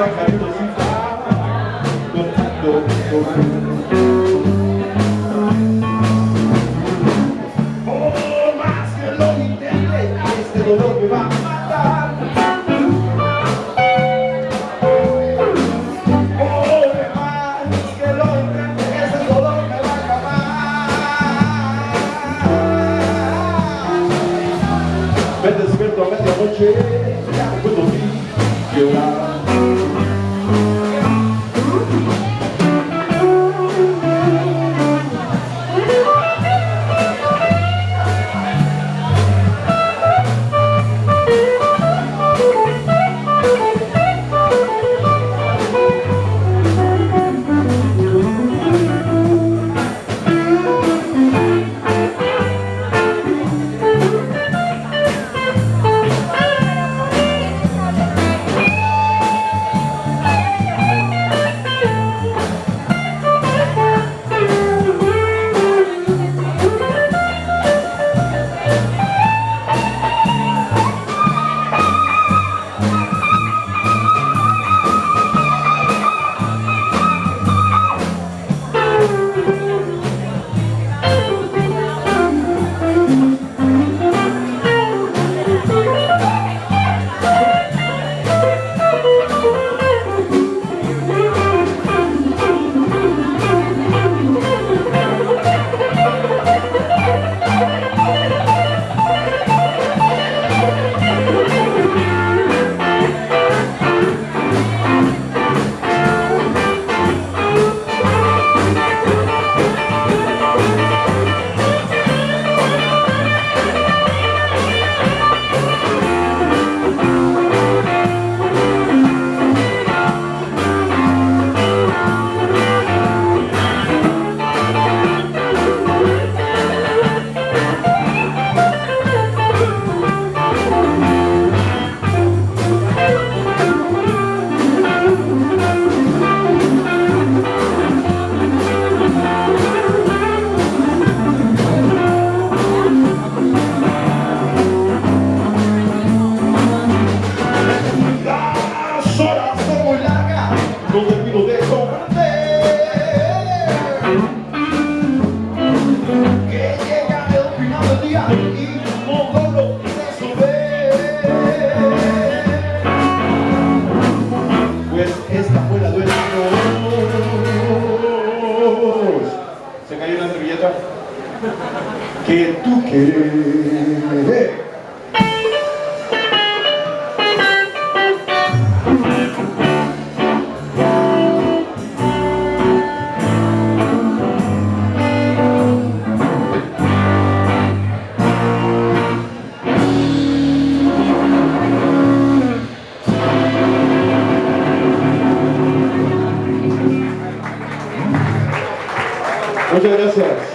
¡San carito sin papa! Más que lo intente, este dolor me va a matar! ¡Oh, más que lo intente, este dolor me va a acabar! Vete despierto a noche! Se cayó una servilleta. Que tú Hoje é.